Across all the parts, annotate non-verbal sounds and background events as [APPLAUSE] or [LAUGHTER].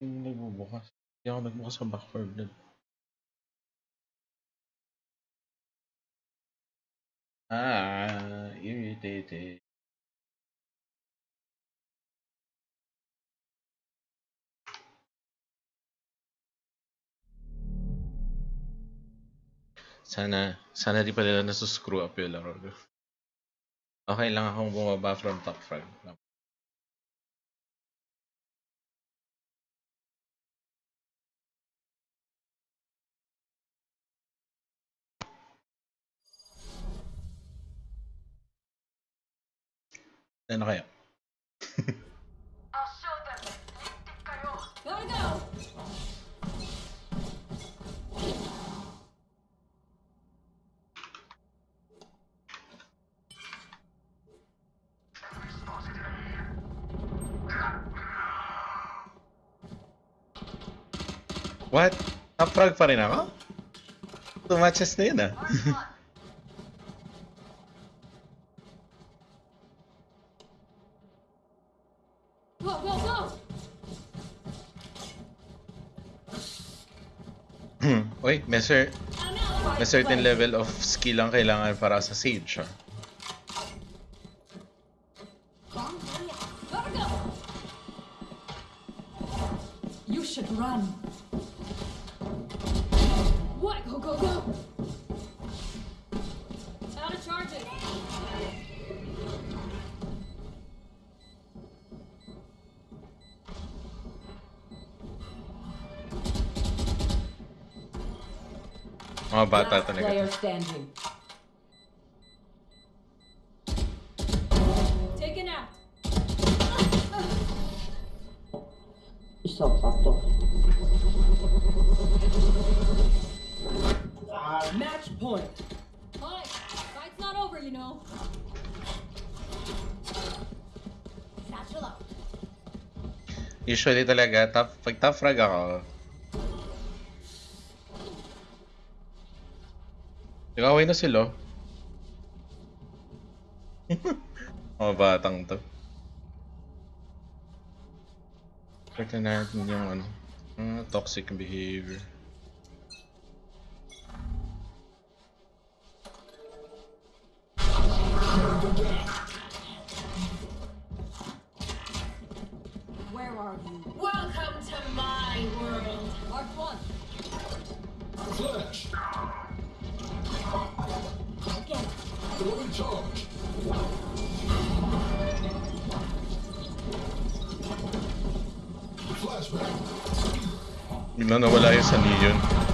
Yung nagbubukas. Hindi ako nagbukas sa back for blood. Ah, irritated. Sana, sana di pa nila nasuscrew up yung laro. Okay lang akong bumaba from top frag. Gotta [LAUGHS] go! What? Top frag pa rin ako? Two matches na yun ah. May, cer- may certain level of skill ang kailangan para sa Sage ah. Bata Last talaga. player standing. Taken out. Isa pa to. Match point. Hi. Fight's not over, you know. Satchel up. Usually talaga, top, pag top frag ako, Nag-away na sila. [LAUGHS] Mga batang to. Na natin yung ano, ah, toxic behavior. No, no vuela esa ni yo.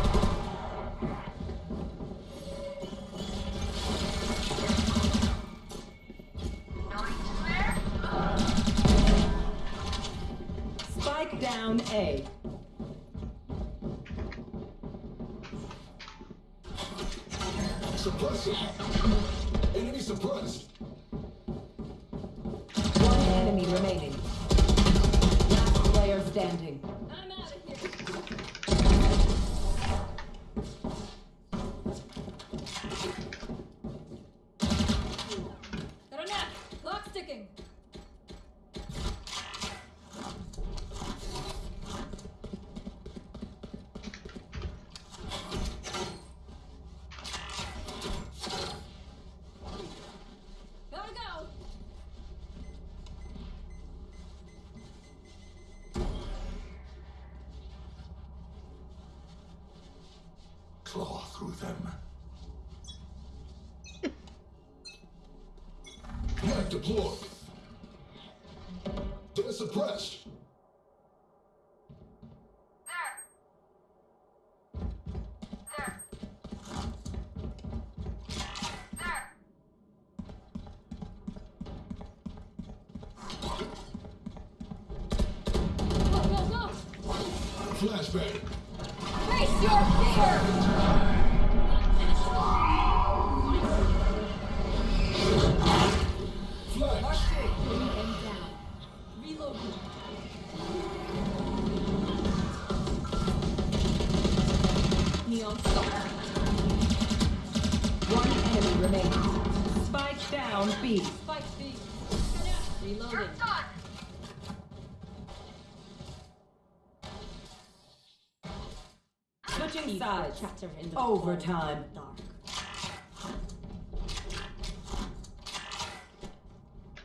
Sides. chatter in the Overtime. dark.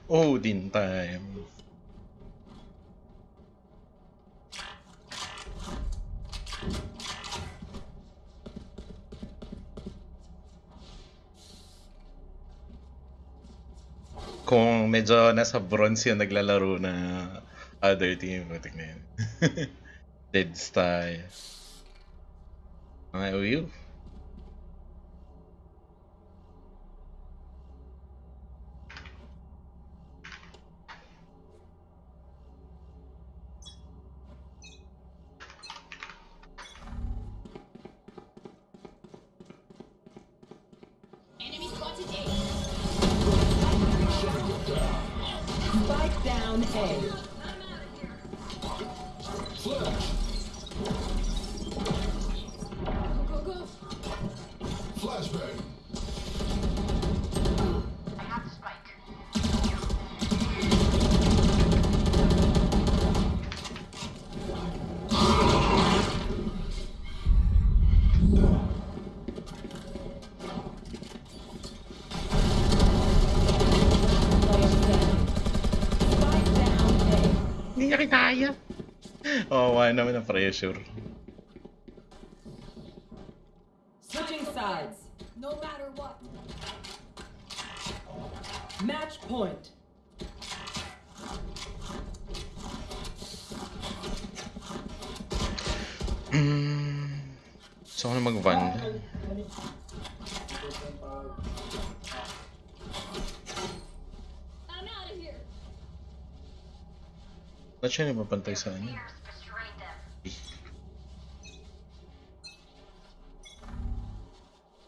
Odin time. Kung medyo nasa bronze yung naglalaro na other team, butik na yun. [LAUGHS] Dead style. Mga OU. Enemy Oo, naman ang pressure. Switching sides. No matter what. Match point. Gusto ko na mag-vandal. I'm out of here. Ba't siya napapantay sa ano?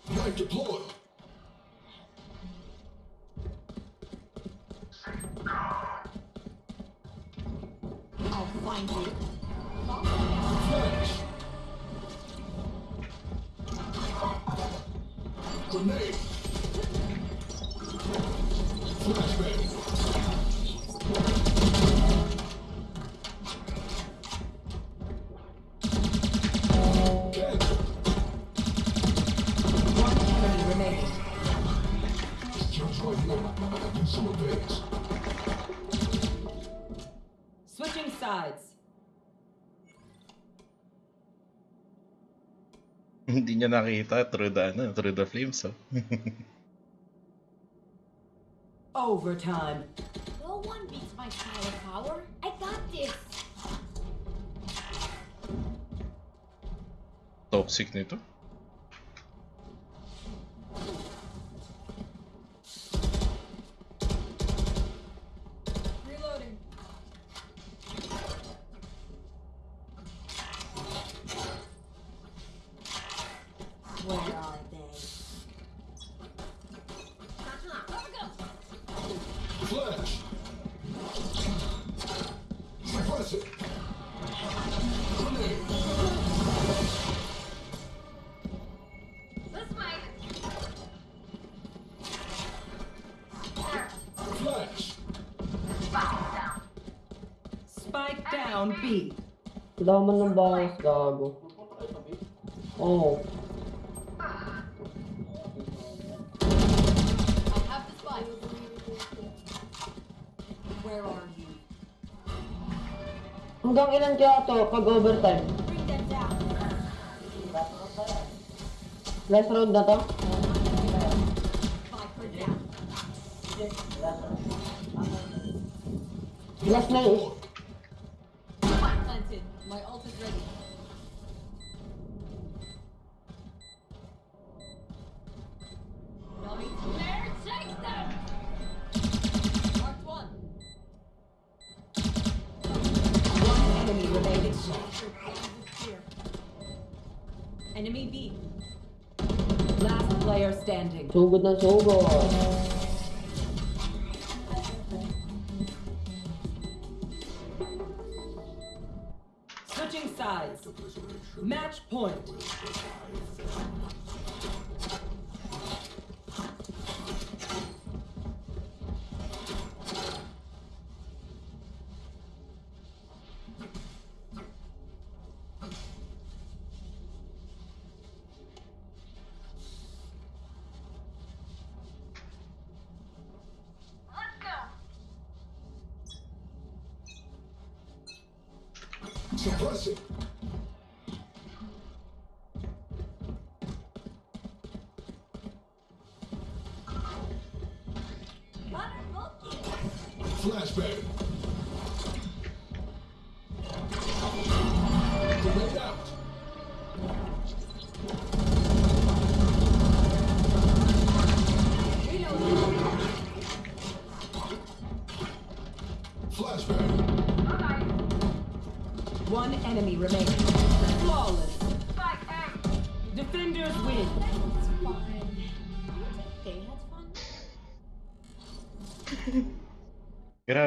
Knife deployed. I'll find you. Flash. Grenade. Switching sides. [LAUGHS] Hindi niya nakita through the, ano, through the flames, oh. [LAUGHS] Overtime. No one beats my firepower. I got this. Toxic nito. Daman ng bangas, gago. Oo. I have the spike. Where are you? Hanggang ilan kaya to pag overtime? Bring them down. Last round na to? Spike her down. Last na standing. Sugod na sugod. Switching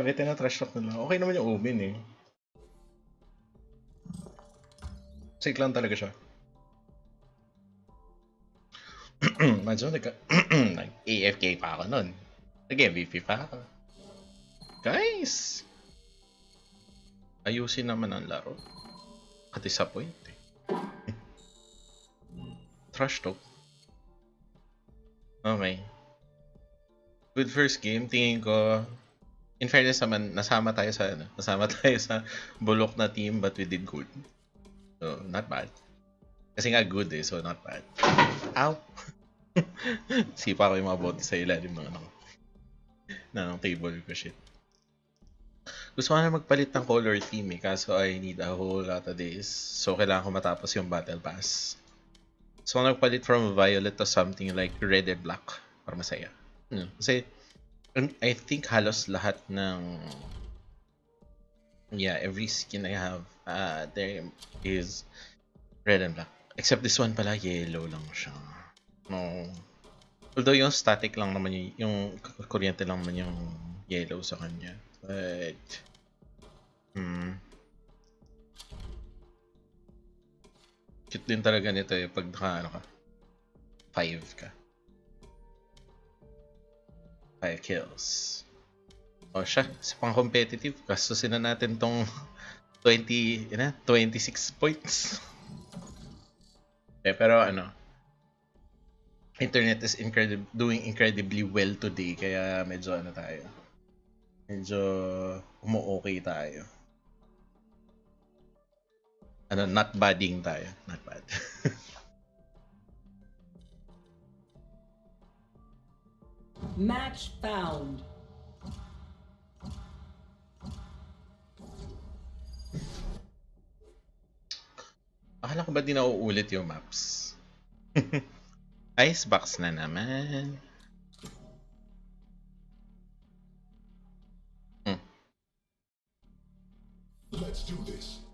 Grabe, tina-trash talk nila. Okay naman yung Omen eh. Sick lang talaga siya. [CLEARS THROAT] Imagine, nag [CLEARS THROAT] nag-AFK pa ako nun. Nag-MVP pa ako. Guys! Ayusin naman ang laro. Ka-disappoint eh. [LAUGHS] Trash talk. Okay. Good first game. Tingin ko, in fairness naman, nasama tayo sa, ano, nasama [LAUGHS] tayo sa bulok na team but we did good. So, not bad. Kasi nga good eh, so not bad. Ow! [LAUGHS] Sipa ko yung mga bote sa ilalim ng ano. Na ng table ko shit. Gusto ko na magpalit ng color theme eh, kaso I need a whole lot of days. So, kailangan ko matapos yung battle pass. So, nagpalit from violet to something like red and black para masaya. Hmm. Kasi, I think halos lahat ng yeah, every skin I have uh, there is red and black. Except this one pala, yellow lang siya. No. Although yung static lang naman yung, yung kuryente lang naman yung yellow sa kanya. But, hmm. Cute din talaga nito eh, pag naka, ano ka, 5 ka. 5 kills. O siya, sa pang competitive, gastusin na natin tong [LAUGHS] 20, ina, 26 points. eh, pero ano, internet is incredib doing incredibly well today, kaya medyo ano tayo. Medyo umu-okay tayo. Ano, not badding tayo. Not bad. [LAUGHS] Match found. Akala ko ba di nauulit yung maps? [LAUGHS] Icebox na naman. Hmm. Let's do this.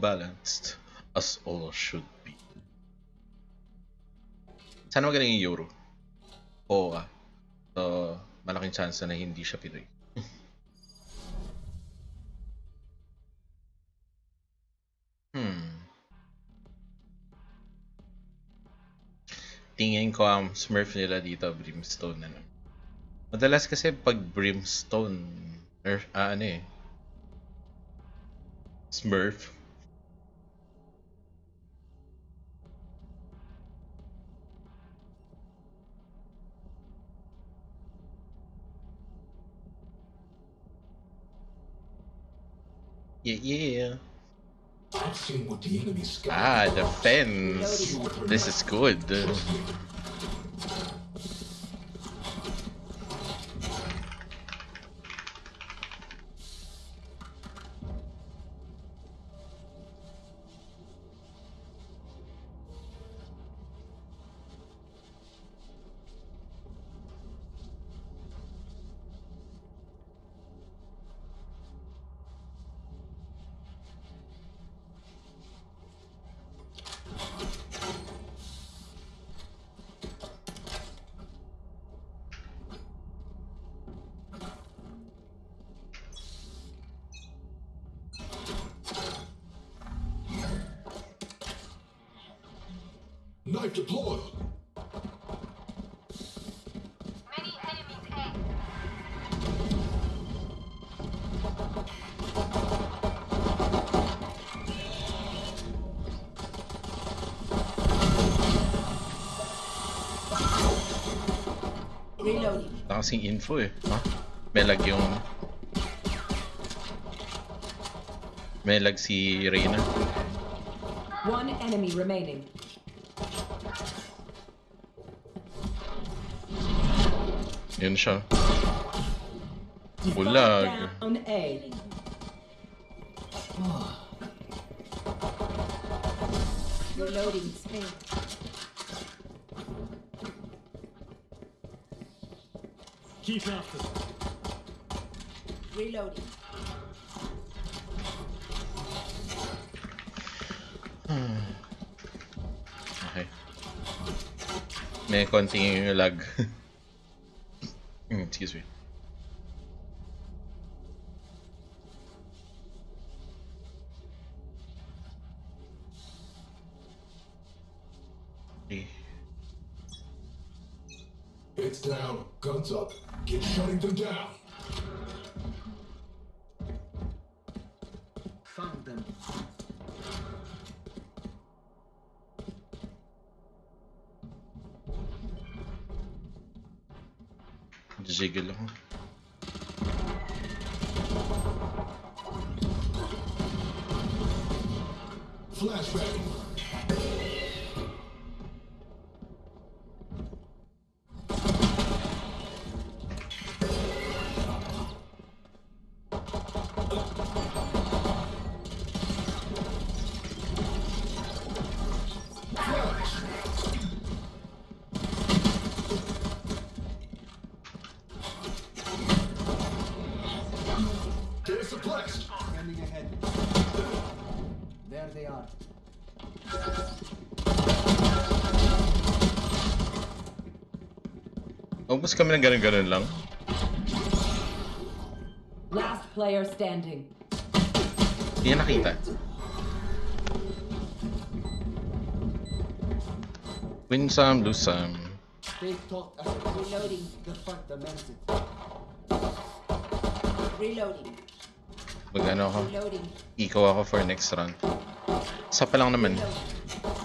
Balanced, as all should be. Sana magaling yung Euro. Oo ah. So, malaking chance na hindi siya Pinoy. [LAUGHS] hmm. Tingin ko ang Smurf nila dito, Brimstone naman. Madalas kasi pag Brimstone, or ah, ano eh, Smurf, Yeah, yeah. I've seen what the enemy sky. Ah, defense. This is good. Knife deployed. Many enemies A. Reloading. Wala kasing info eh. Ha? May lag yung... May lag si Reyna. One enemy remaining. Yun siya. Spike Bulag. down A. Reloading. Keep after them. Reloading. Hmm. Okay. May konting lag. [LAUGHS] Excuse me. Ubus kami ng ganun-ganun lang. Last player standing. Hindi niya nakita. Win some, lose some. They a Reloading. the it. Reloading. Mag ano ako, Reloading. ikaw ako for next round. Isa pa lang naman. Reloading.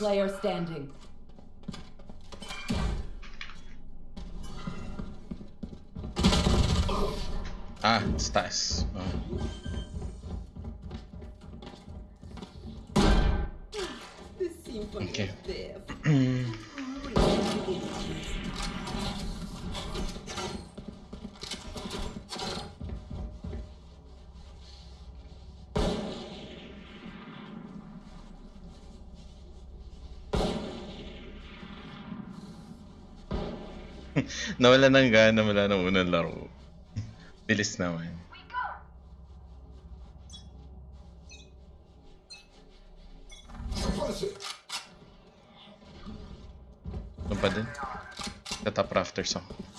Player standing. Ah, it's taas. Nawala ng gana mula ng unang laro. Bilis naman. Doon pa din. Sa top rafters ako.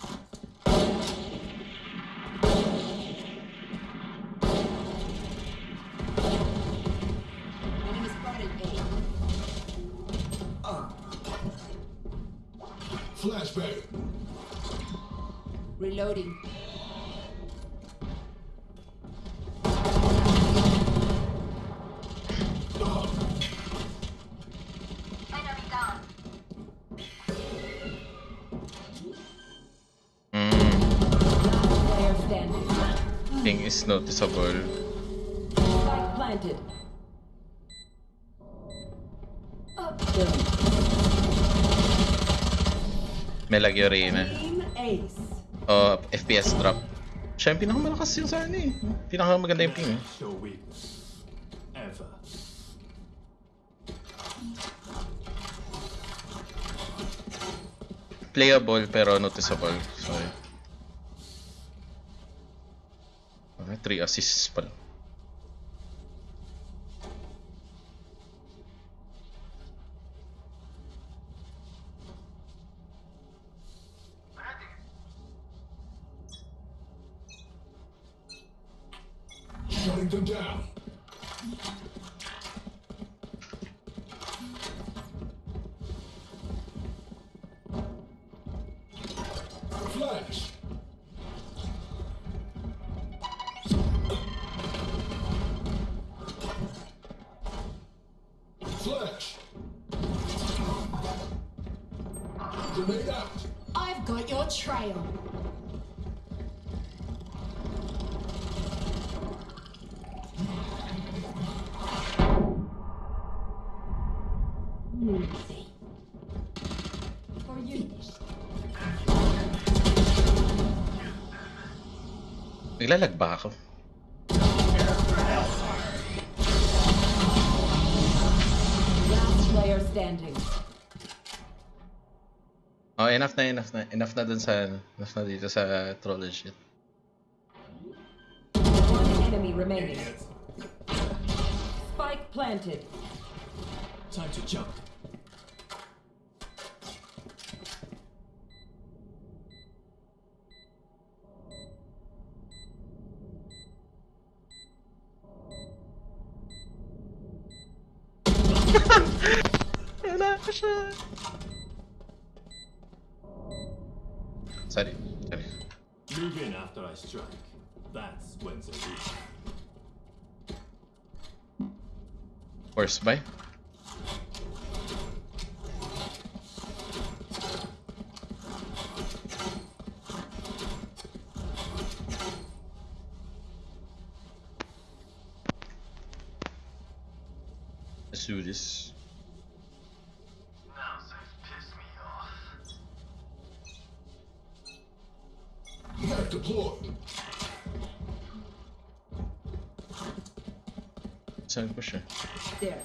Ping is noticeable. Spike planted. May lagyo Reyna. Team Ace. O, FPS drop. Siya yung pinakamalakas yung sa ano eh. Pinakamaganda yung ping. eh. Show weakness. Ever. Playable pero noticeable. Sorry. Okay, 3 assists pala. Shutting them down. Naglalagba ako. Last player standing. Oh, enough na, enough na. Enough na dun sa, ano, enough na dito sa troll and shit. One enemy remaining. Spike planted. Time to jump. Siya. Sorry, sorry. Move in after I strike. That's when they. Force buy. Let's do this. Saan ko siya? There.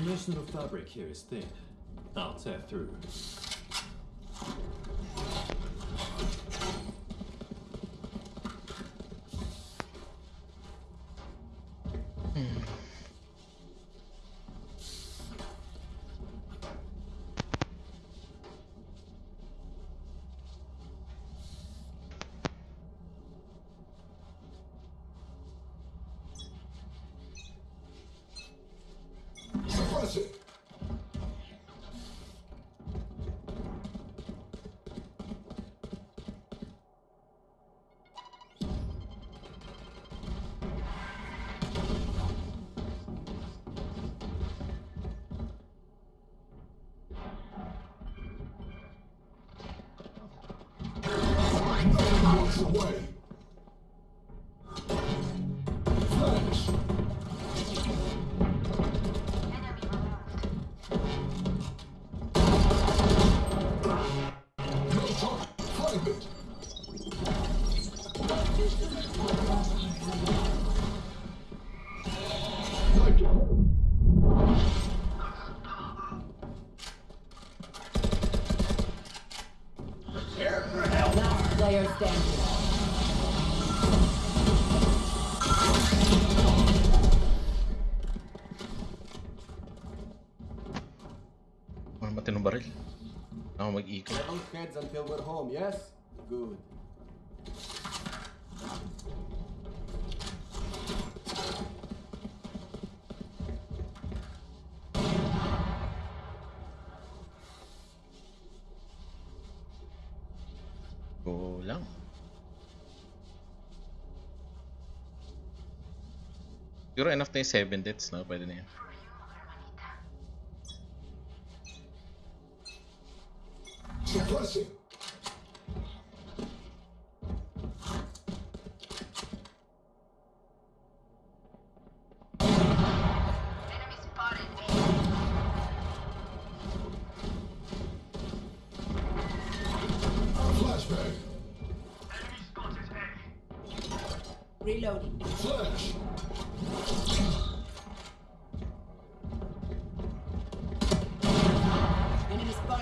The dimensional fabric here is thin. I'll tear through. Away. Heads until we're home, yes? Good. Go lang. Siguro enough na yung 7 deaths, no? Pwede na yun.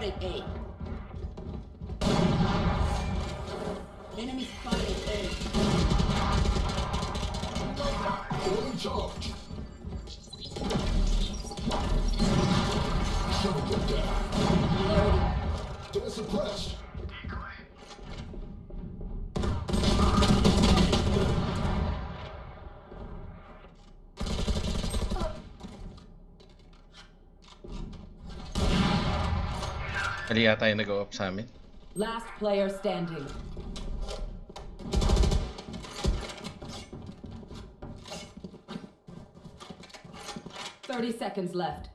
Spotted A. Enemy spotted A. Fully charged. Shutting them down. They're suppressed. Mali yata yung nag-o-up sa amin. Last player standing. Thirty seconds left.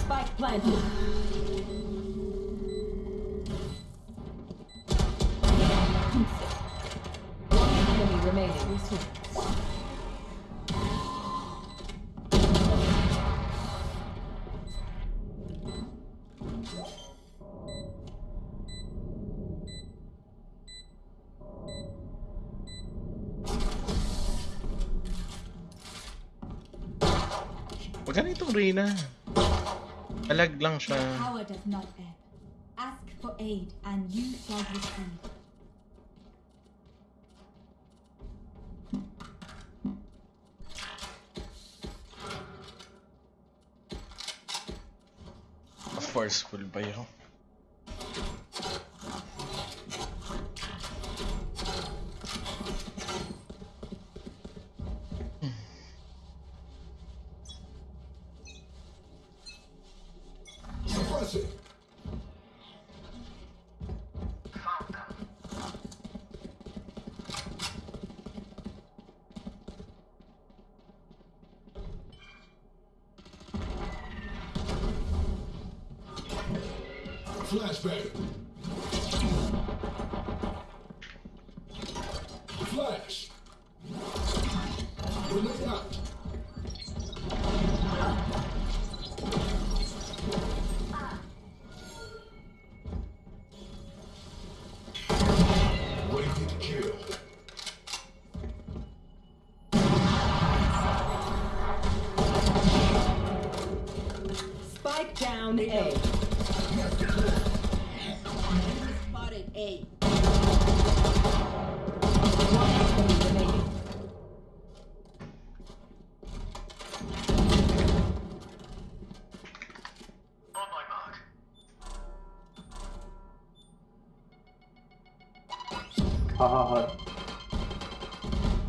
Spike planted. One enemy remaining. Na itong Reyna. Alag lang siya. Power does not ebb. Ask for aid, and you shall receive. Forceful ba yun?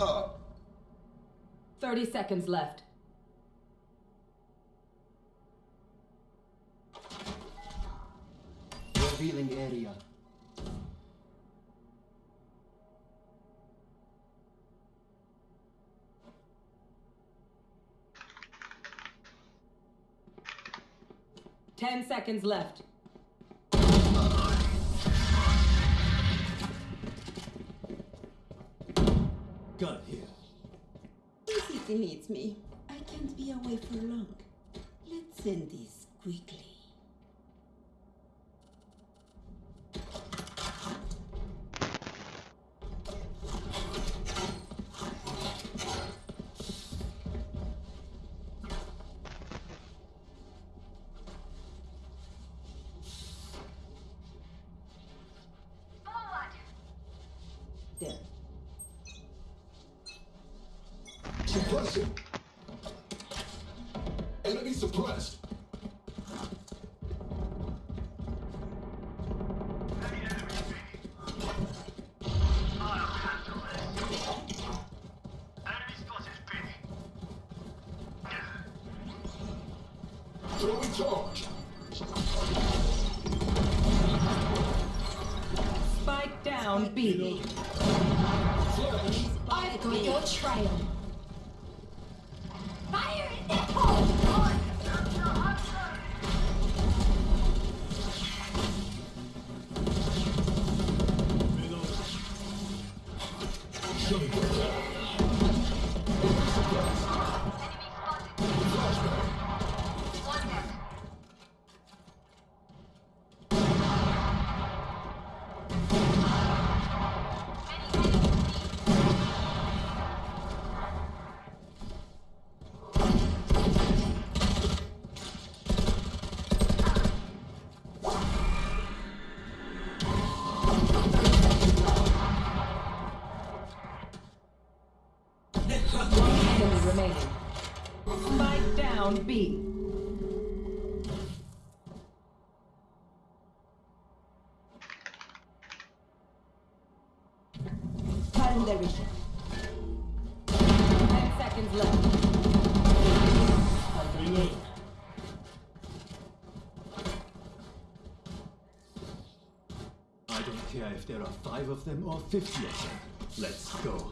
up. 30 seconds left. Revealing area. Ten seconds left. City needs me. I can't be away for long. Let's end this quickly. If there are five of them or fifty of them. Let's go.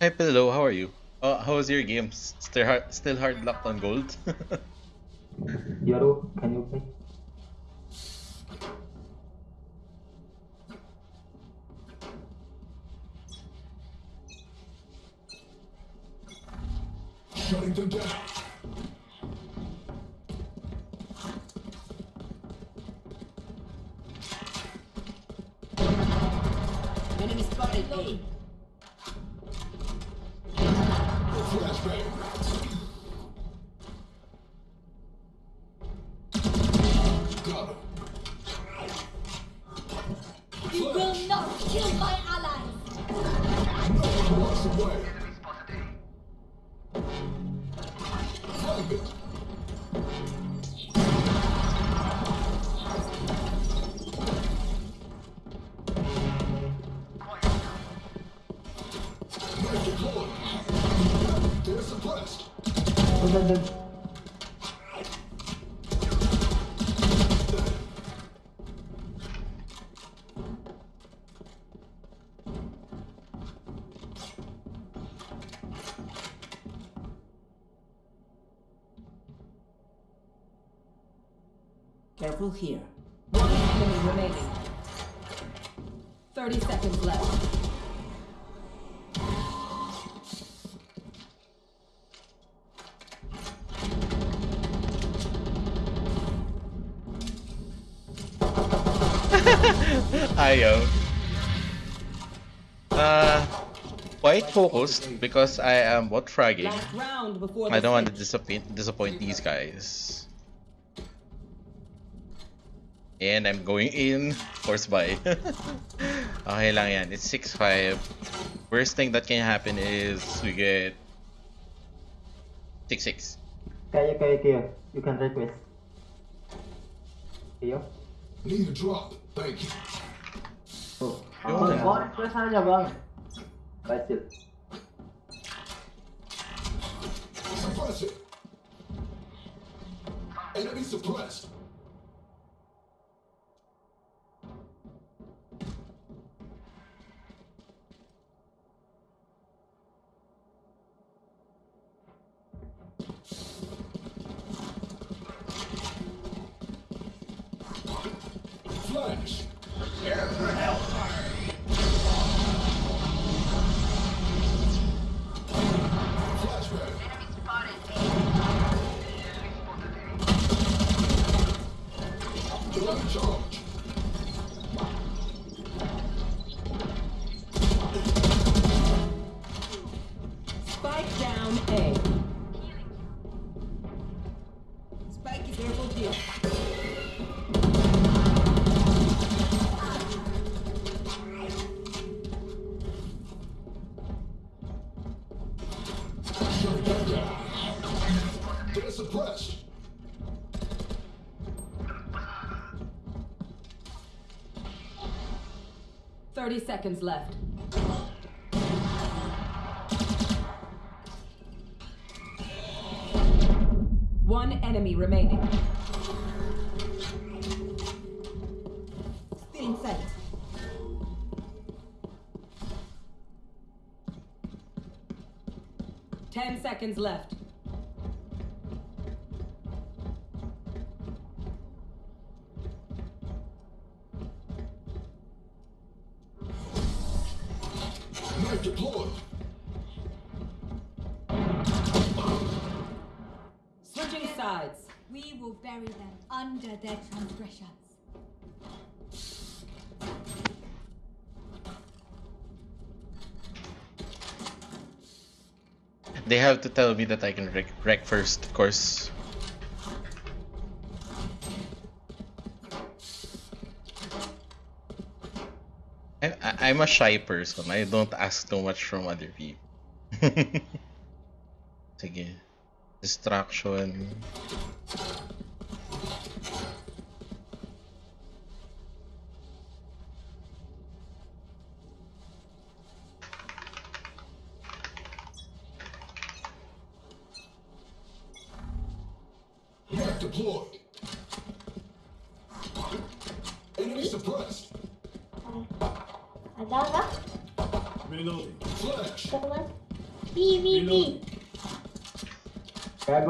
Hi Pillow, how are you? Oh, how was your game? Still hard, still hard locked on gold? [LAUGHS] Yoru, can you play? Careful here. One enemy remaining. Thirty seconds left. [LAUGHS] Uh, quite focused because I am bot fragging. Last round before the I don't want to disappoint disappoint these guys. And I'm going in. Force buy. [LAUGHS] okay lang yan. It's 6-5. Worst thing that can happen is we get 6-6. Kaya, kaya, kaya. You can request. Kayo? Need a drop. Thank you. Oh. Yun. Oh, bang, bang, request na niya, bang. Basil. Suppress it. Enemy suppressed. 30 seconds left. One enemy remaining. Still in sight. Ten seconds left. They have to tell me that I can wreck, wreck first, of course. I, I'm a shy person. I don't ask too much from other people. [LAUGHS] Sige. Distraction. Knife deployed. Enemy suppressed. Ada ka? Reloading. Flash. Ito naman. B, B, B. Reloading.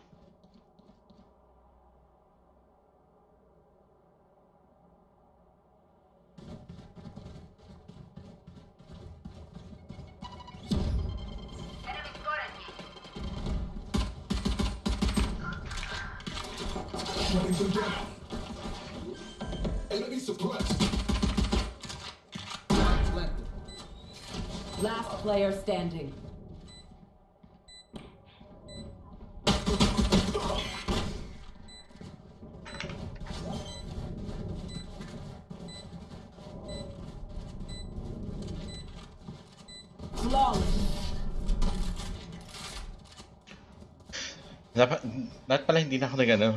hindi na ako nag ano.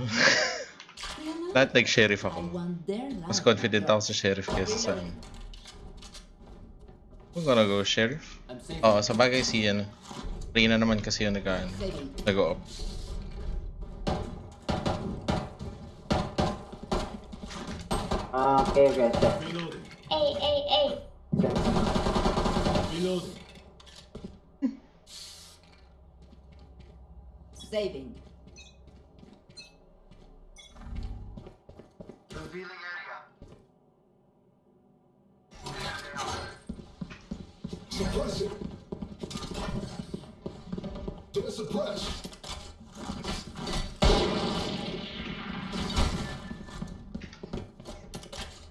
Dapat [LAUGHS] nag-sheriff ako. Mas confident ako sa sheriff kaysa sa ano. I'm gonna go sheriff. Oo, sa bagay si ano. Reyna naman kasi yung nag ano, nag-op. Ah, okay, okay. Reloading. Ay, ay, ay. Reloading. Saving. Suppress it. They're suppressed.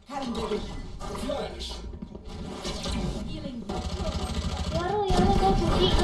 Current division. Flash. Yaro, yaro, go to.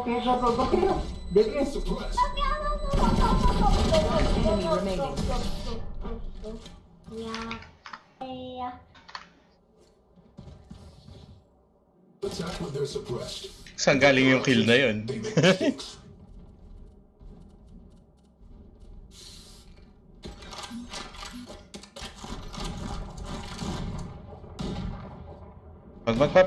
okay, go, go, go, go. Suppressed. Enemy remaining. Yeah. Yeah. Saan galing yung kill na yun? [LAUGHS]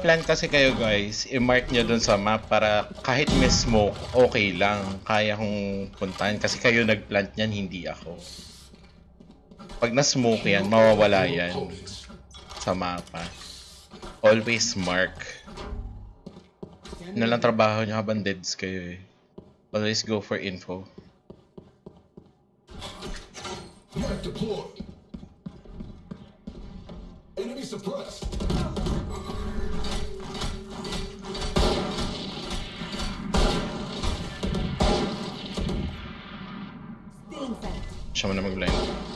Pag magpa-plan kasi kayo guys, i-mark nyo dun sa map para kahit may smoke, okay lang. Kaya kong puntahan kasi kayo nag-plant yan, hindi ako. Pag na-smoke yan, mawawala yan sa mapa. Always mark. Yun lang trabaho nyo habang deads kayo eh. Always go for info. Map deployed. Enemy suppressed. Schauen wir nochmal gleich.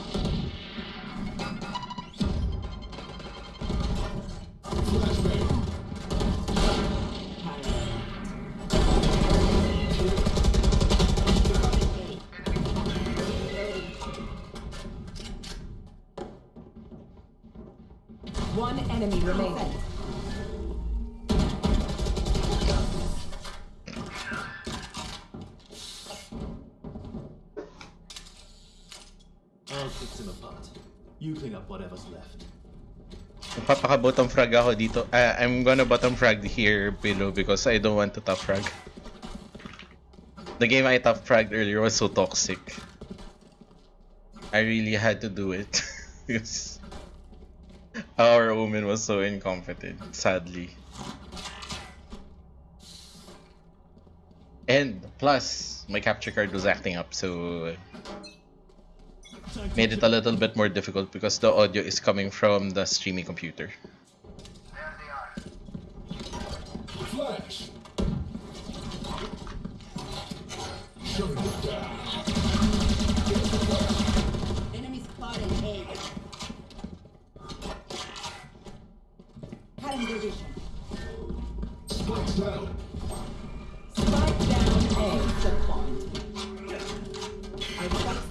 Frag ako dito. Ah, I'm gonna bottom frag here below because I don't want to top frag. The game I top fragged earlier was so toxic. I really had to do it [LAUGHS] because our Omen was so incompetent, sadly. And plus, my capture card was acting up, so made it a little bit more difficult because the audio is coming from the streaming computer.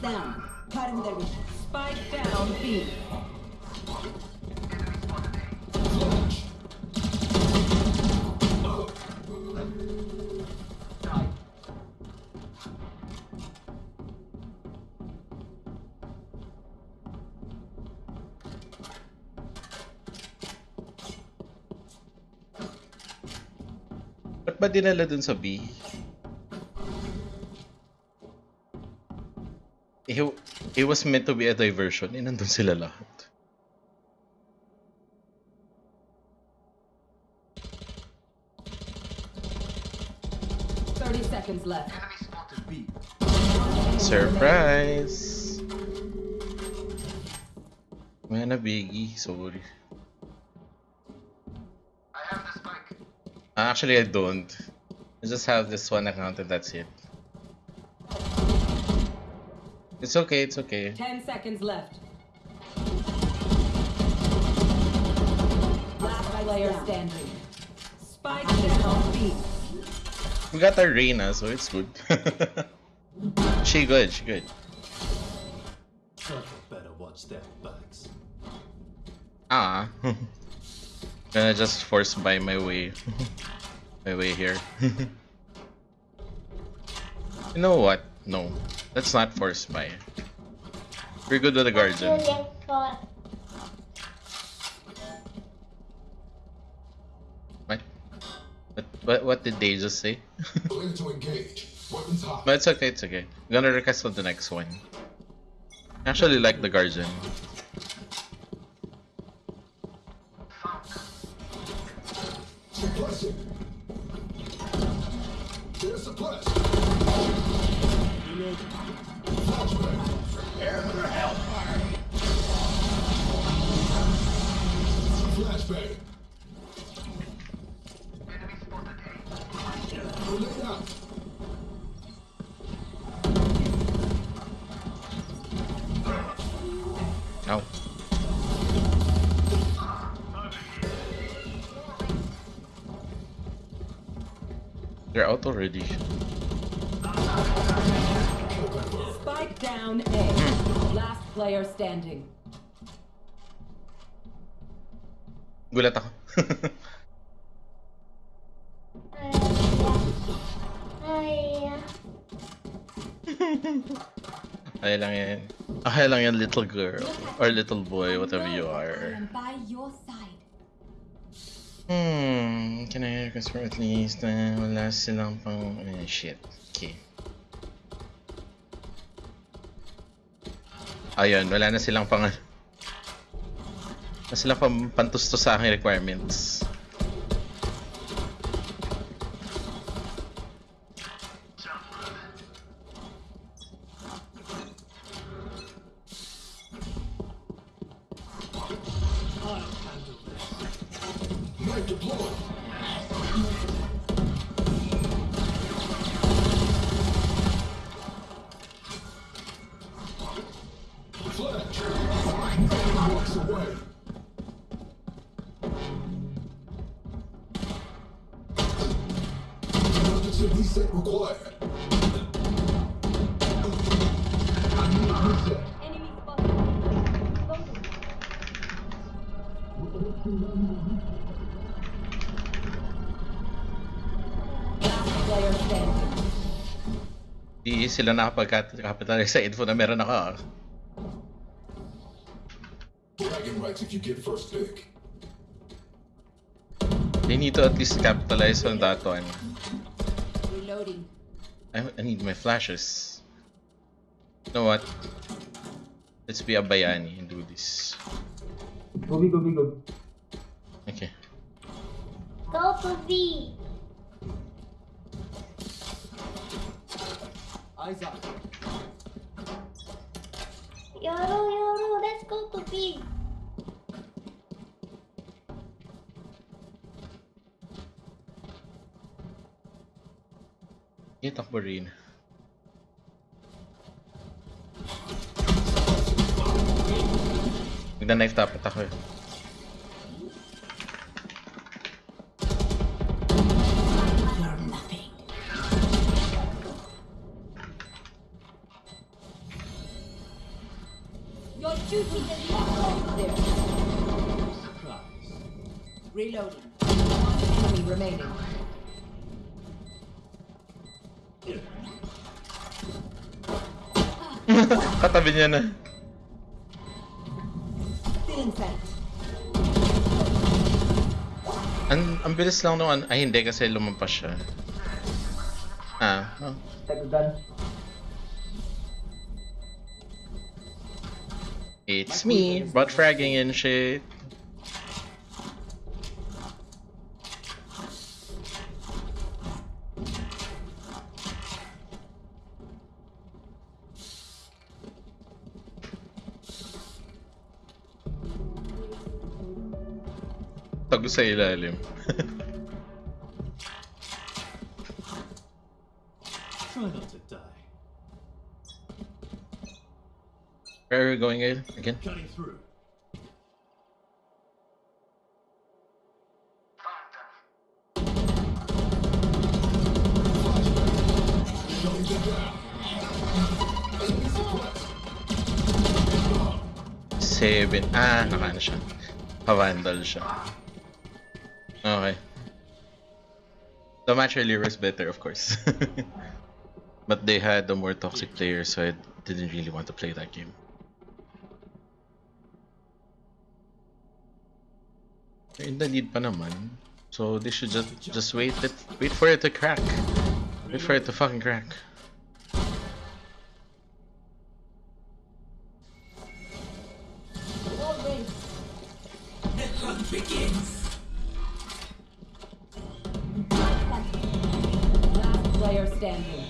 Down. Down. Spike down B. Ba't ba dinala dun sa B? It, it was meant to be a diversion. Eh, nandun sila lahat. Thirty seconds left. Surprise! May na biggie, sorry. Ah, Actually, I don't. I just have this one account and that's it. It's okay, it's okay. Ten seconds left. Last player standing. Spike down B. We got our Reyna, so it's good. [LAUGHS] she good, she good. Circle better watch their backs. Ah. [LAUGHS] Gonna just force buy my way. [LAUGHS] my way here. you know what? No. Let's not force buy. We're good with the guardian. Julian What? What, what, what did they just say? Clear to engage. But it's okay, it's okay. I'm gonna request on the next one. I actually like the guardian. They're out already. Spike down A. Last player standing. Gulat ako. Ay, [LAUGHS] Ay lang yan. Ay lang yan, little girl. Or little boy, whatever you are. Hmm, can I request for at least uh, wala silang pang... Eh, shit. Okay. Ayun, wala na silang pang... na sila pam pantusto sa aking requirements. Sila nakapag-capitalize sa info na meron ako. ah. Bragging rights if you get first pick. They need to at least capitalize on that one. Reloading. I, I need my flashes. You know what? Let's be a bayani and do this. Go, go, go, go. Okay. Go to B. Eyes up. Yoru, Yoru, let's go to B. Yeah, takbo rin. Nagna-knife dapat ako eh. Katabi niya na. Ang, ang bilis lang nung ano. Ay, hindi kasi lumampas siya. Ah, oh. It's me, butt fragging and shit. Tago sa ilalim. Try not to die. Where are we going again? again? Cutting through. Shutting them down. Enemy suppressed. Seven. Ah, Okay. The match earlier was better, of course. [LAUGHS] but they had the more toxic players, so I didn't really want to play that game. They're in the lead pa naman. So they should just just wait it wait for it to crack. Wait for it to fucking crack. Last player standing.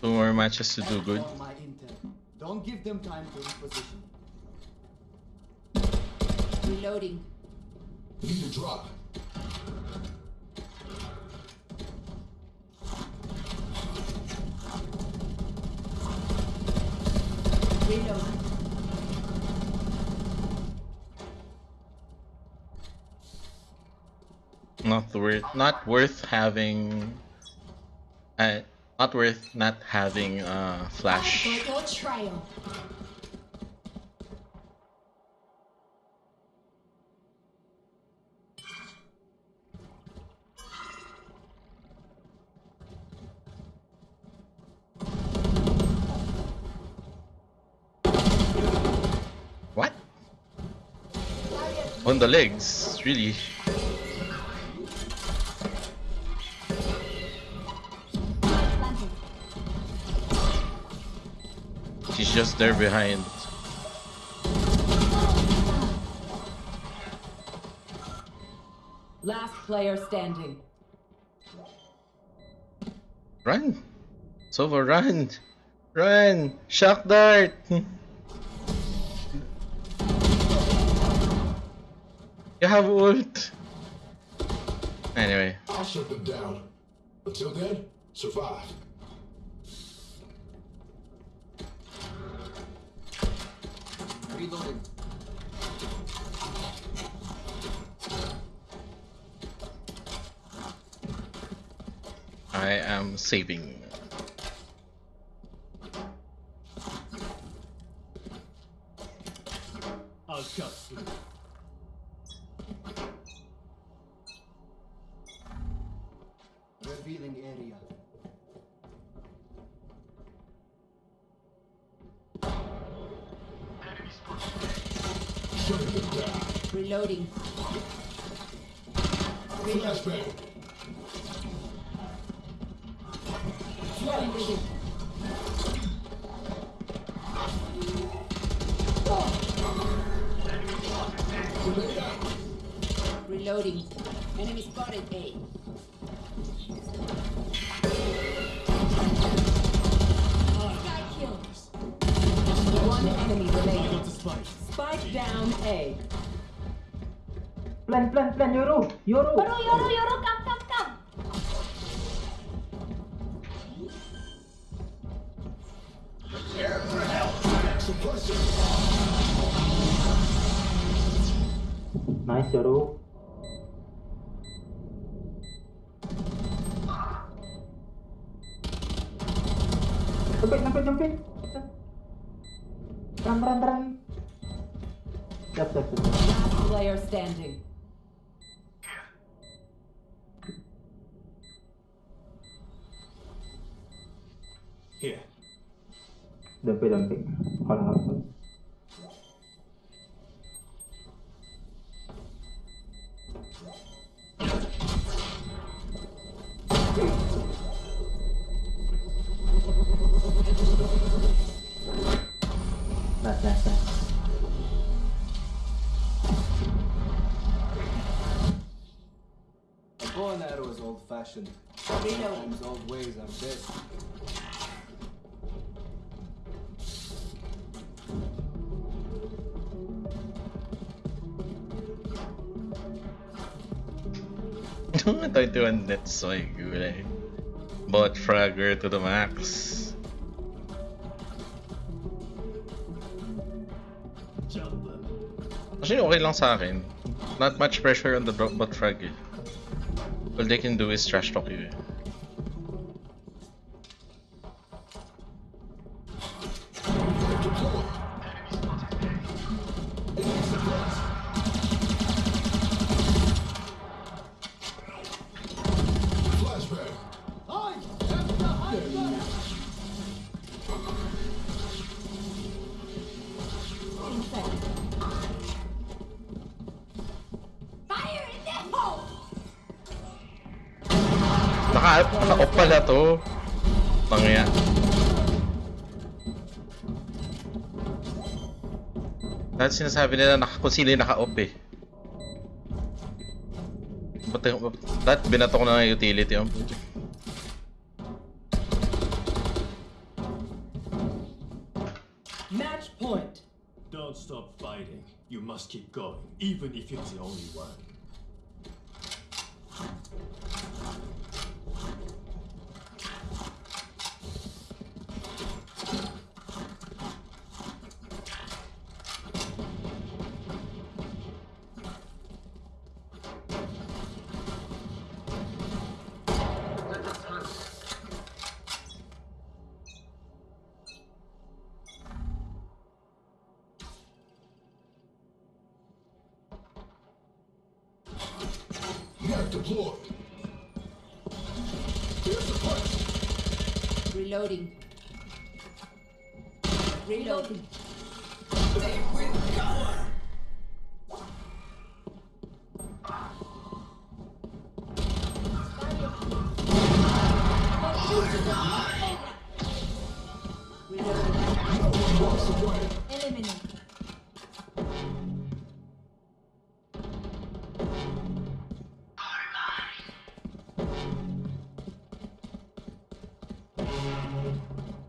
Two more matches to do good. All my intel. Don't give them time to reposition. Reloading. Need to drop. Reloading. Not worth not worth having uh, not worth not having uh flash. On the legs, really. She's just there behind. Last player standing. Run! Sova, run! Run! Shock dart! [LAUGHS] have ult! Anyway, I'll shut them down. Until then, survive. Reloading. I am saving. I'll cut through. Reloading. Yoru! Yoru! Yoru, Yoru, Yoru, come, come, come. Suppressor. Nice, Yoru. Jempit, jempit, jempit. Run, run, run. Siap, siap, siap. Last player standing. Here. Jempit, jempit. Kalau nggak Nice, nice, nice. A bow and arrow is old fashioned. Reloading. Times old ways are best. Twenty-one nets, my gulay. Bot fragger to the max. Actually, okay lang sa akin. Not much pressure on the bot bot frag eh. All they can do is trash talk you eh. Sinasabi nila naka, kung sino yung naka-off eh. Ba't, ba't binato ko na nga yung utility ang puto. Match point. Don't stop fighting. You must keep going, even if you're the only one.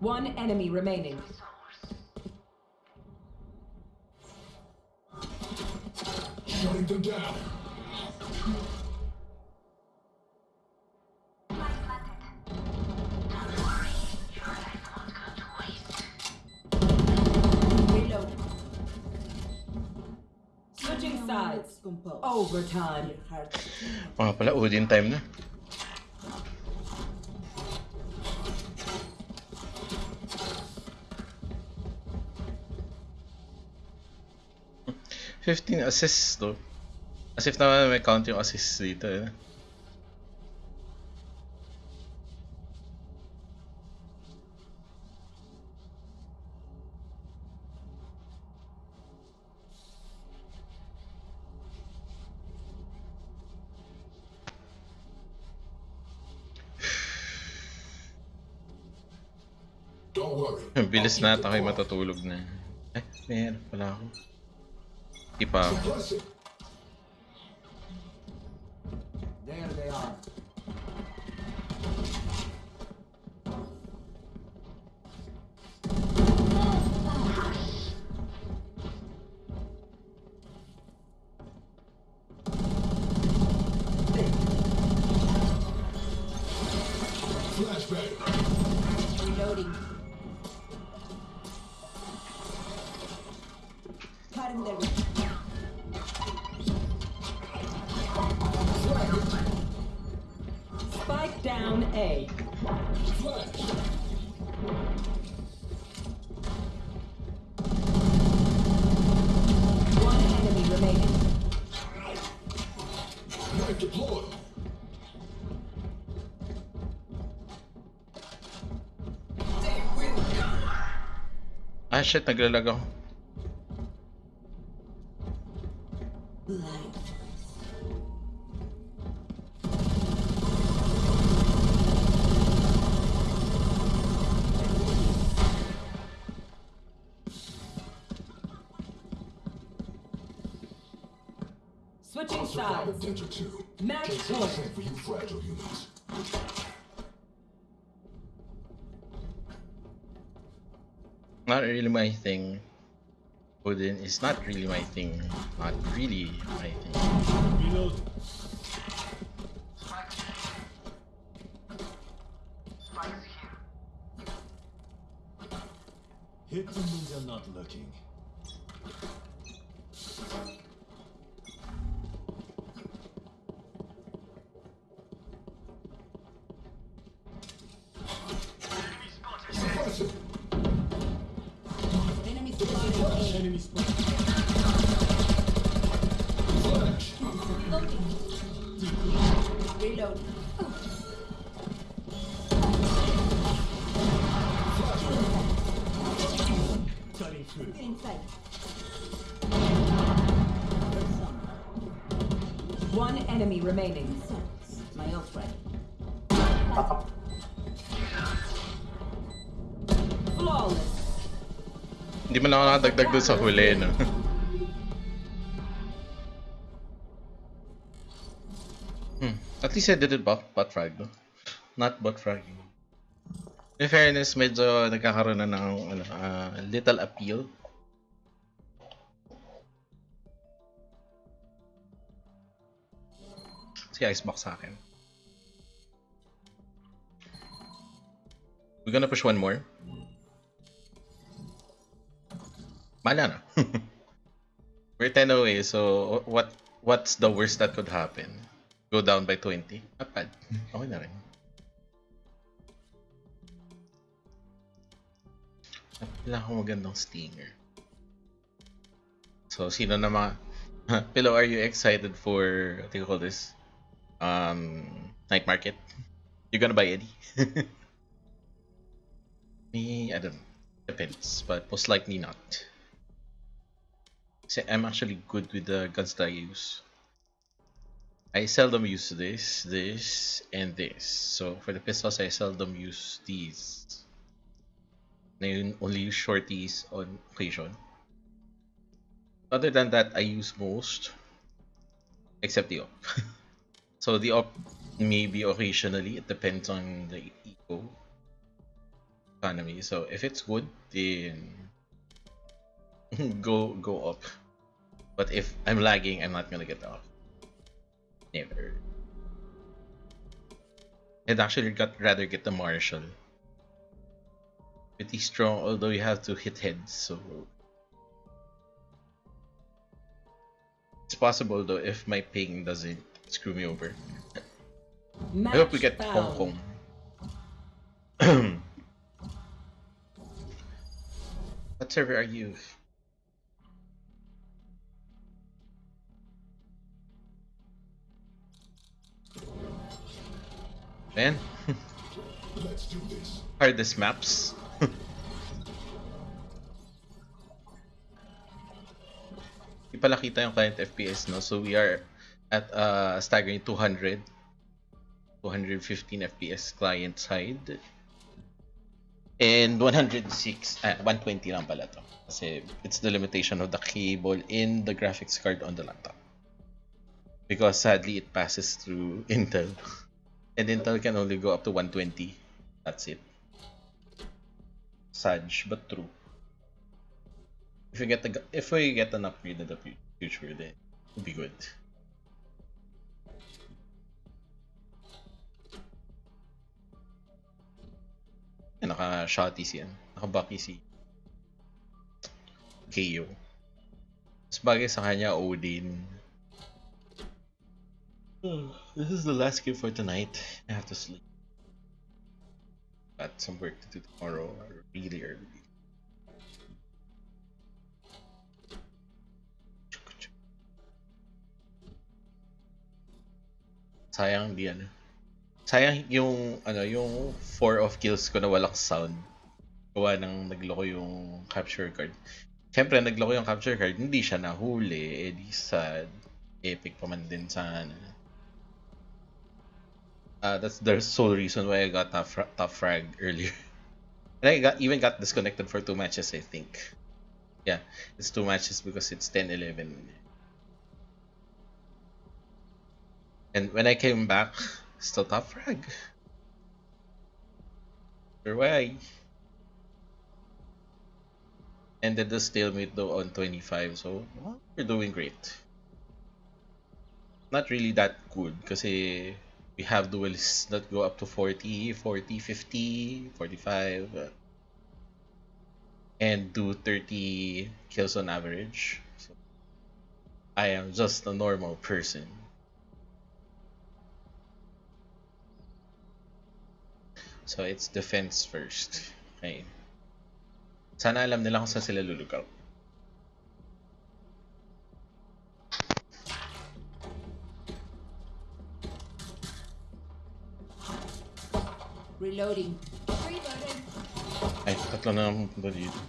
One enemy remaining. Shutting them down. Reload. Switching sides. Compose. Overtime. Your heart. Mga pala, uhuh Odin time na. Fifteen assists to. As if naman may count yung assists dito eh. Don't worry. Ang bilis na ako'y matutulog na. Eh, meron pala ako. Di Ah shit, naglalag ako. blind. Switching I'll survive a sides. dent two. Match Can't the point. same for you fragile humans. My thing. Odin is not really my thing. Not really my thing. Reload. Hit them when they're not looking. Enemy. Flash. Reload. One enemy remaining. Man ako nakadagdag dun sa huli, no? [LAUGHS] hmm. At least I did it bot, bot frag, no? Not bot fragging. In fairness, medyo nagkakaroon na ng ano, ah, little appeal. Si Icebox sa akin. We're gonna push one more. Mala na. [LAUGHS] We're 10 away, so what what's the worst that could happen? Go down by 20? Not bad. Okay na rin. Wala akong magandang stinger. So, sino na mga... [LAUGHS] Pillow, are you excited for, what do you call this? Um, night market? You gonna buy any? [LAUGHS] Me, I don't know. Depends, but most likely not. Kasi I'm actually good with the guns that I use. I seldom use this, this, and this. So for the pistols, I seldom use these. I only use shorties on occasion. Other than that, I use most, except the op. [LAUGHS] so the op maybe occasionally, it depends on the eco. economy. So if it's good, then [LAUGHS] go go up. But if I'm lagging, I'm not gonna get off. Never. I'd actually got rather get the Marshal. Pretty strong, although you have to hit heads, so it's possible though if my ping doesn't screw me over. I hope we get Hong Kong. [CLEARS THROAT] what server are you? Man, Let's do this. hardest maps. [LAUGHS] Di pala kita yung client FPS, no? So we are at uh, staggering 200. 215 FPS client side. And 106, ah, 120 lang pala to. Kasi it's the limitation of the cable in the graphics card on the laptop. Because sadly, it passes through [LAUGHS] Intel. And Intel can only go up to 120. That's it. Sad, but true. If you get the if we get an upgrade in the fu- future, then it'll be good. Yan, naka-shotty siya. Naka-bucky si KO. Mas bagay sa kanya, Odin. This is the last game for tonight. I have to sleep. Got some work to do tomorrow, really early. Sayang di ano. Sayang yung ano yung 4 of kills ko na walang sound. Gawa ng nagloko yung capture card. Siyempre nagloko yung capture card, hindi siya nahuli, eh di sad. Epic pa man din sana. Uh, that's the sole reason why I got fra- top frag earlier. [LAUGHS] And I got even got disconnected for two matches, I think. Yeah, it's two matches because it's 10-11. And when I came back, still top frag. Sure why? Ended the stalemate though on 25, so we're doing great. Not really that good kasi we have duelists that go up to 40, 40, 50, 45, uh, and do 30 kills on average. So I am just a normal person. So it's defense first. Okay. Sana alam nila kung saan sila lulugaw. Reloading. Ay, tatlo na lang punta dito.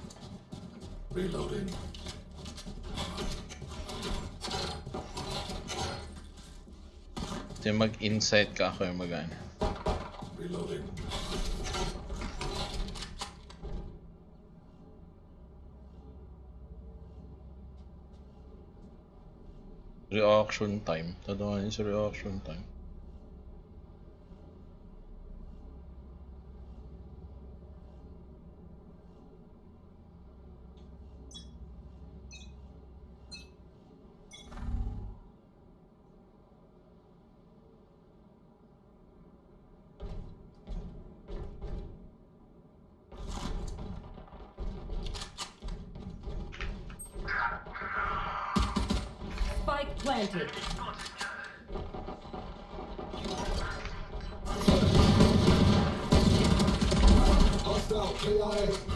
Reloading. Kasi mag-inside ka ako yung mag-ano. Reloading. Reaction time. Tadaan sa reaction time. Planted. Hostile KIA.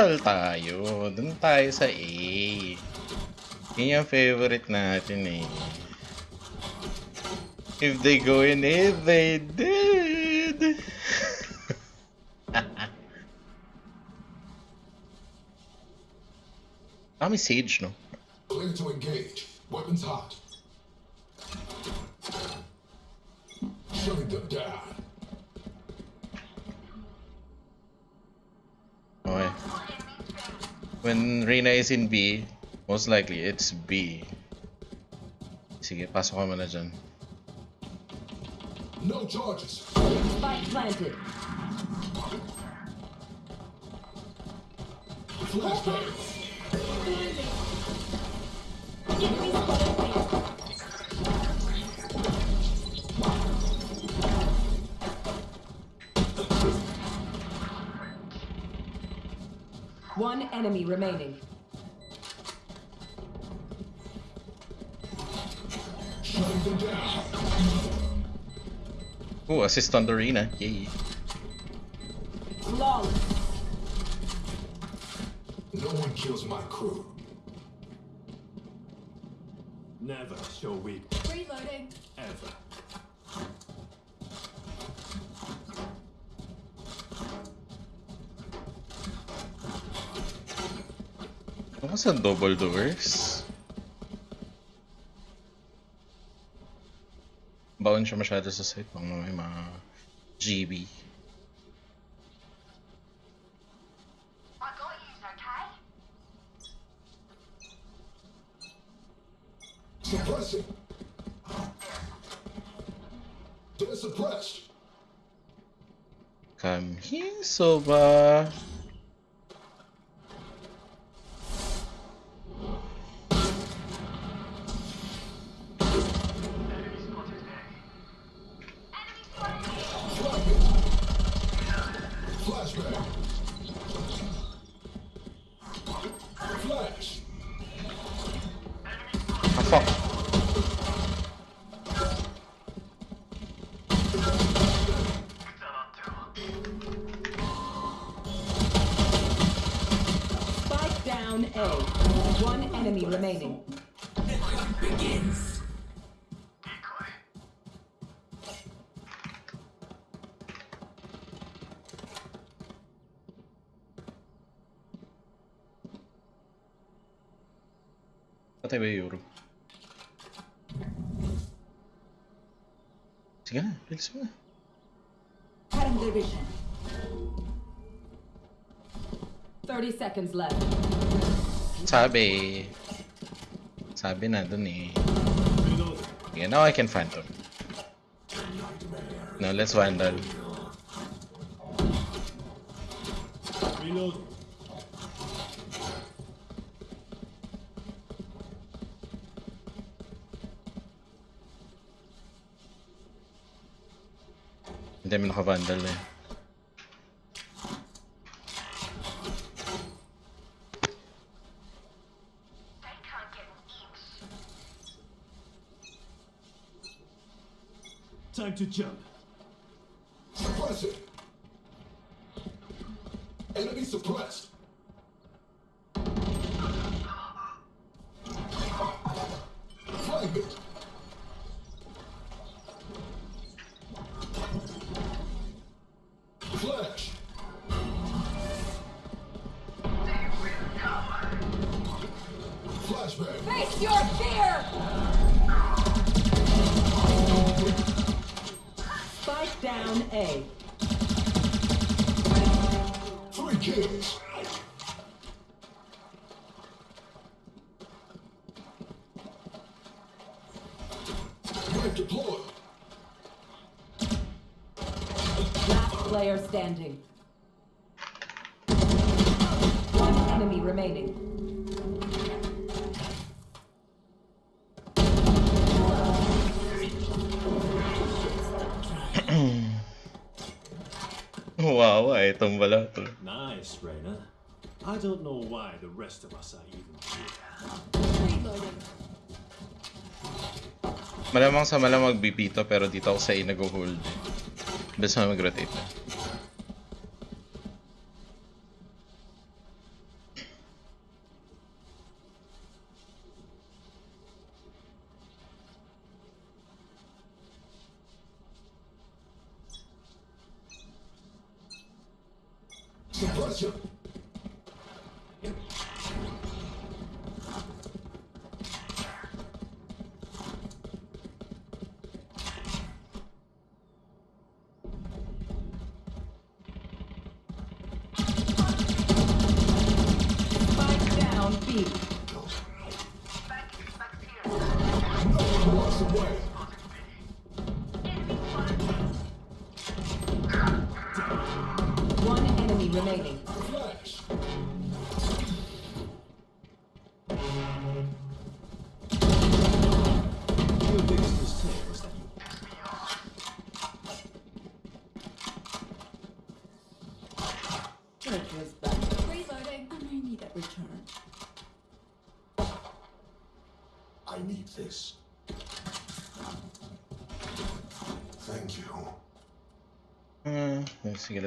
Marshal tayo. Doon tayo sa A. Yun yung favorite natin eh. If they go in A, they did. [LAUGHS] Kami Sage, no? Clear to engage. Weapons hot. Shutting them down. Okay. When Reyna is in B, most likely it's B. Sige, pasok ka muna dyan. No charges. Spike planted. Flashbang. One enemy remaining. Oh, assist on the Reyna. Yay. Long. No one kills my crew. Never shall we. Reloading. Ever. Ako sa double doors. Baon siya masyado sa site. Bang may mga GB. I got yous, okay? Suppressing. They're suppressed. Come here, Soba. Their vision. 30 seconds left. Sabi. Sabi na dun eh. Yeah, now I can find them. Now let's vandal. Reload. Hindi mo naka-vandal. They can't get an inch. Time to jump. Suppressing. Enemy suppressed. Player standing. One enemy remaining. [CLEARS THROAT] Wow, itong wala to. Nice, Reyna. I don't know why the rest of us are even here. Malamang sa malamang to, pero dito ako sa A nag-hold. Eh. Basta mag-rotate na.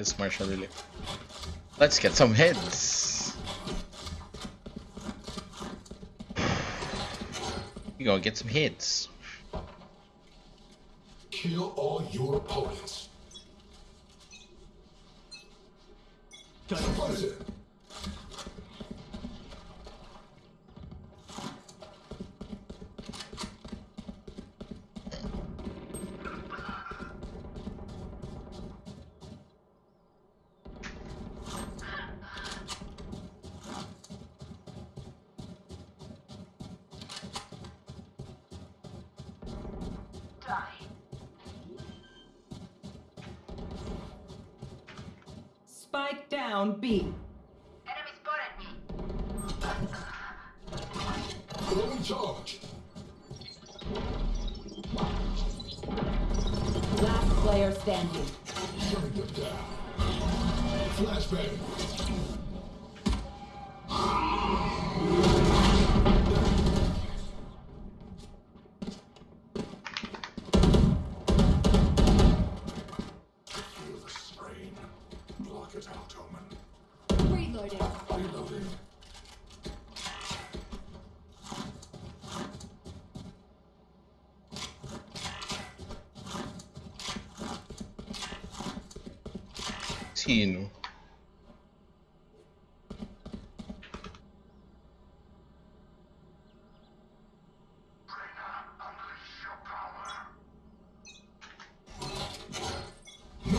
is Marshall Relief. Let's get some hits. [SIGHS] You gonna get some hits. Kill all your opponents.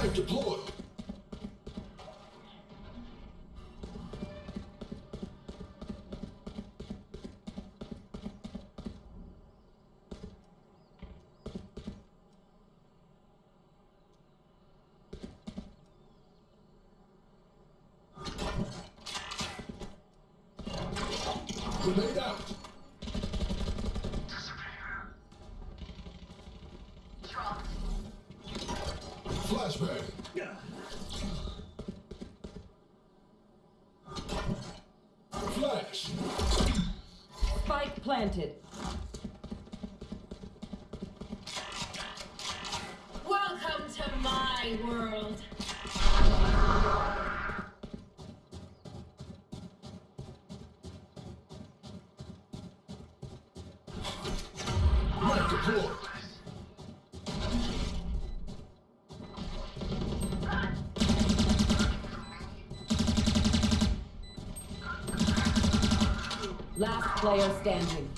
target deployed. player standing.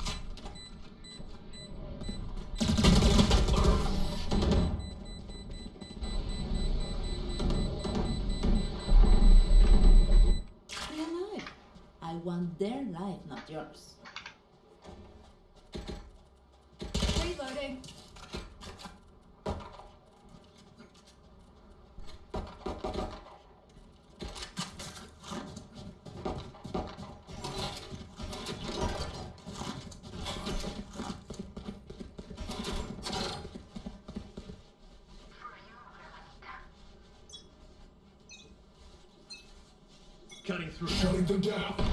Cutting through. Shutting them down.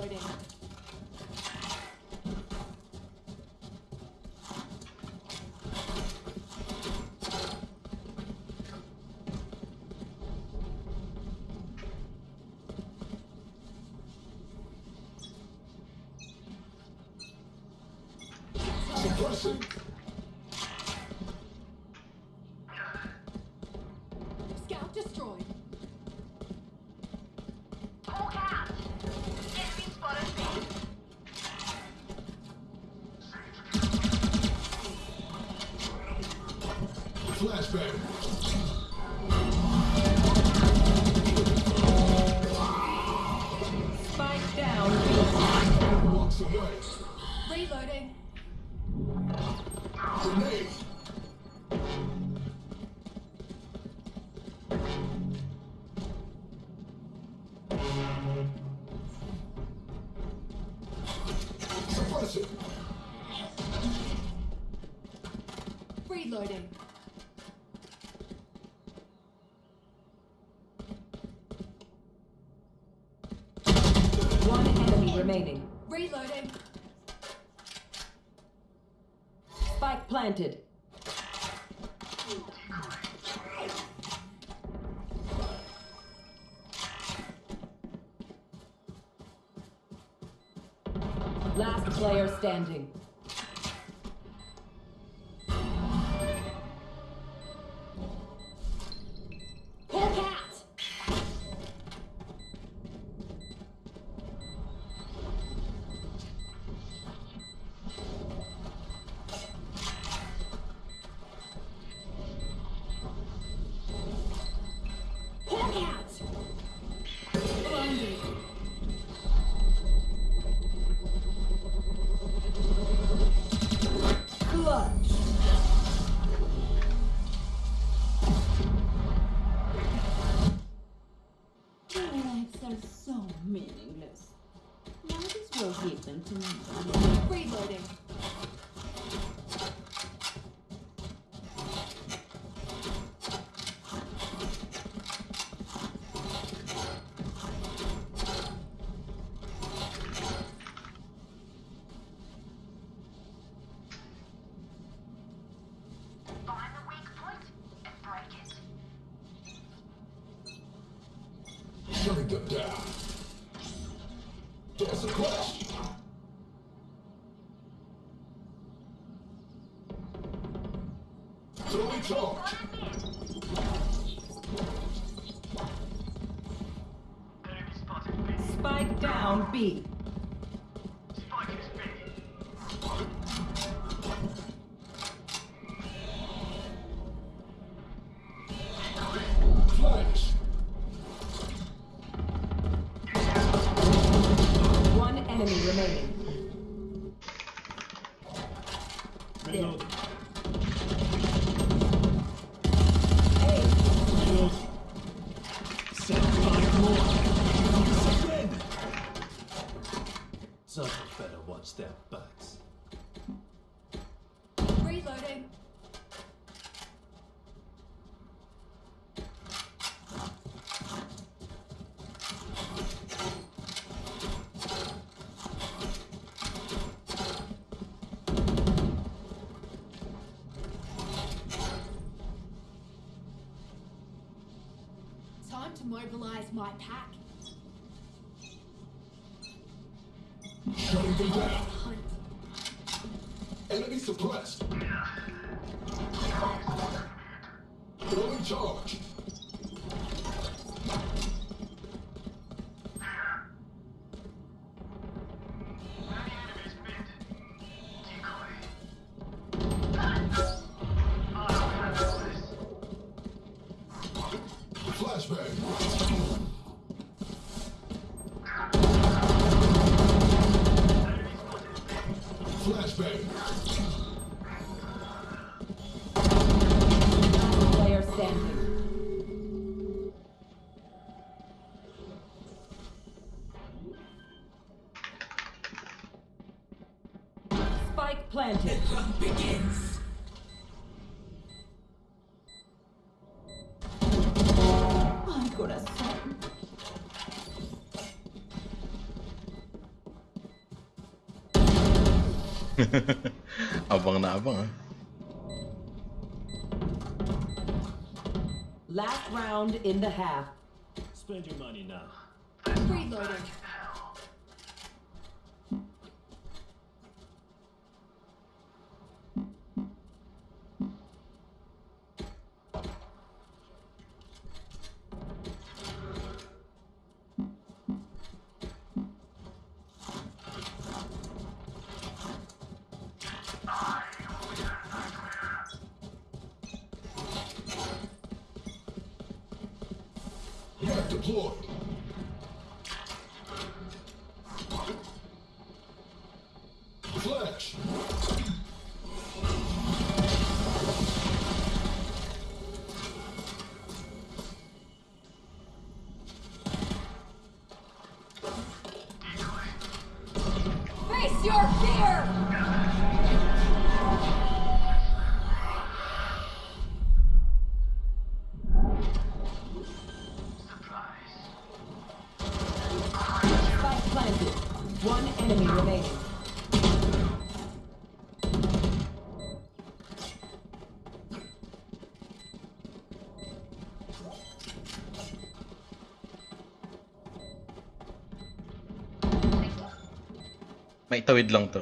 Lorena. Person. planted. Last player standing. them down. There's a question. Fully charged. Spike down B. my pack [LAUGHS] abang na abang ah. Last round in the half. Spend your money now. Reloading. Your fear! Tawid lang to.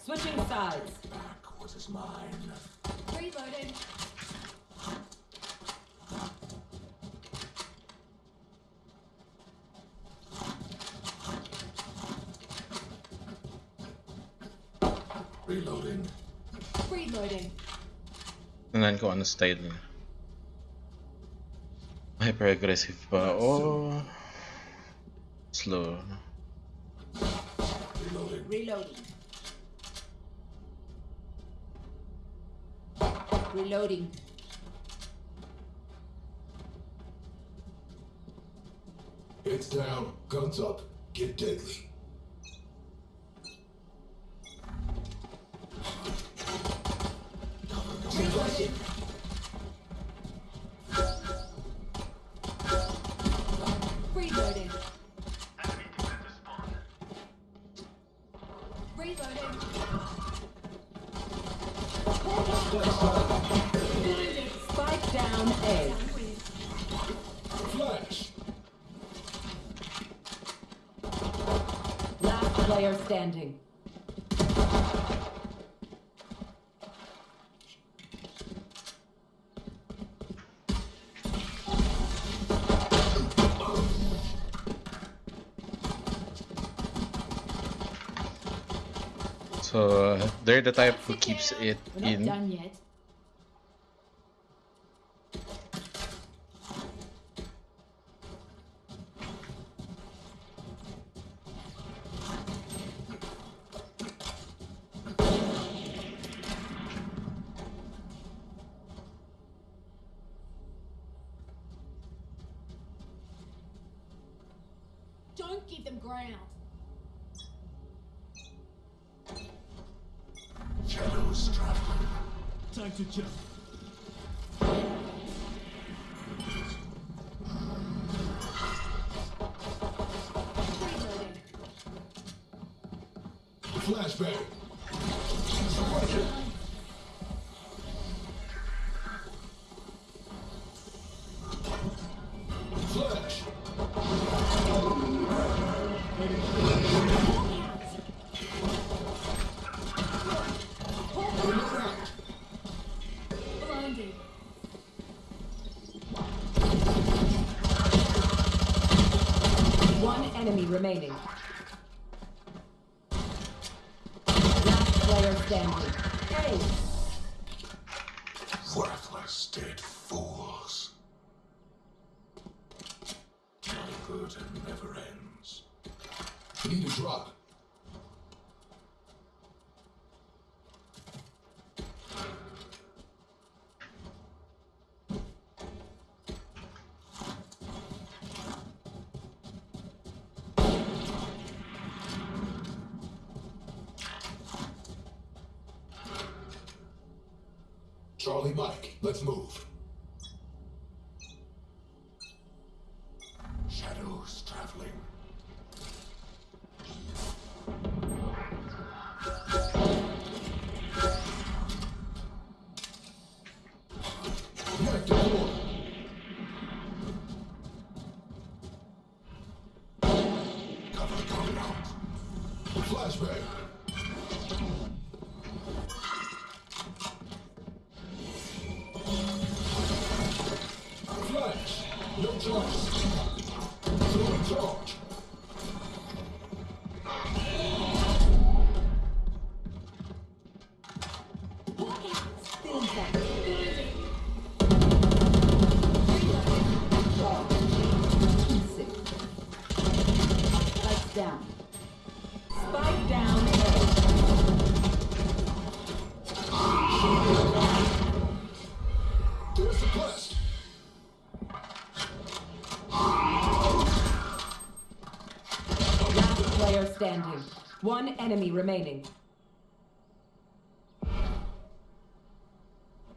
Switching sides. Back what is mine. Reloading. Reloading. Reloading. then go on the niya. Hyper aggressive pa. Oh. Slow. Reloading. Reloading. Reloading. Heads down, guns up, get deadly. Player standing. So, uh, they're the type who keeps it We're not in. done yet. Holy let's move. One enemy remaining.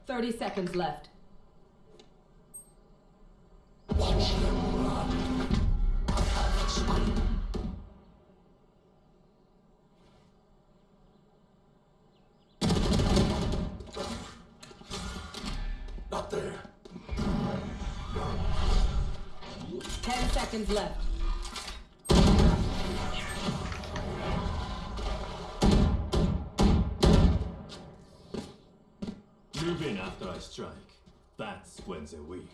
30 seconds left. Ten seconds left. a week.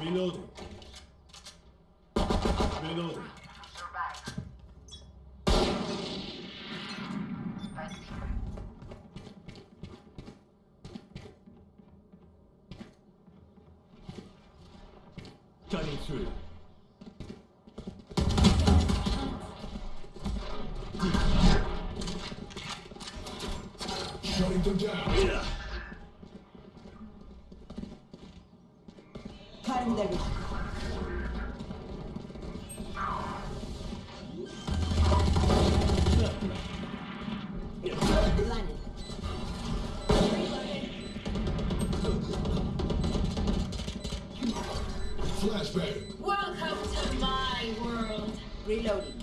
Reloading. Reloading. through. Shutting them down. Yeah. Reloading.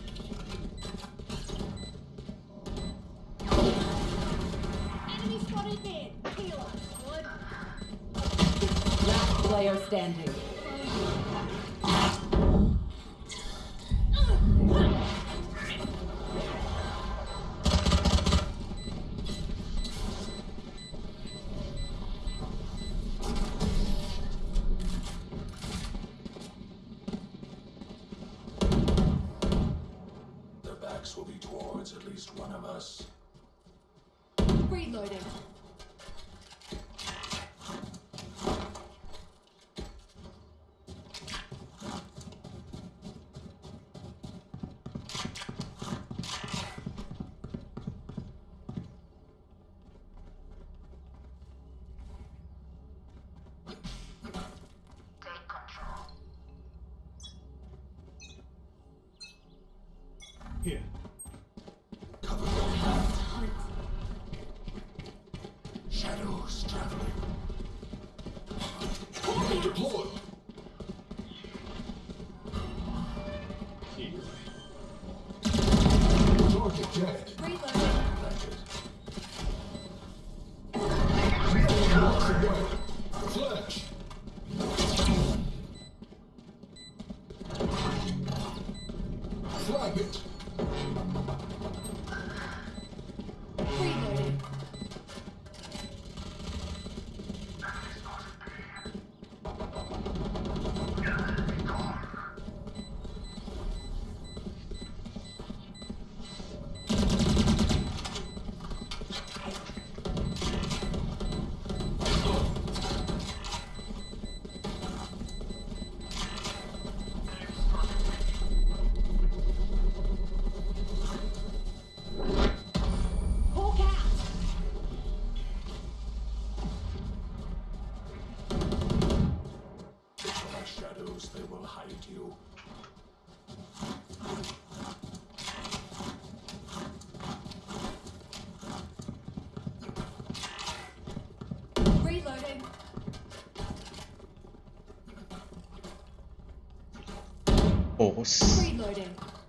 Focus.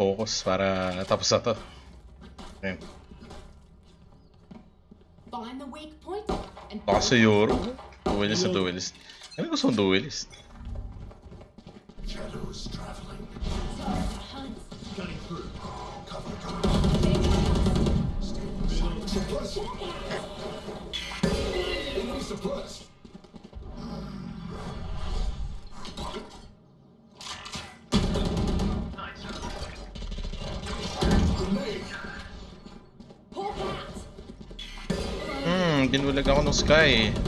Focus para tapos na to. And Baka sa Euro. Duelist na duelist. Ano gusto mong duelist? Sky.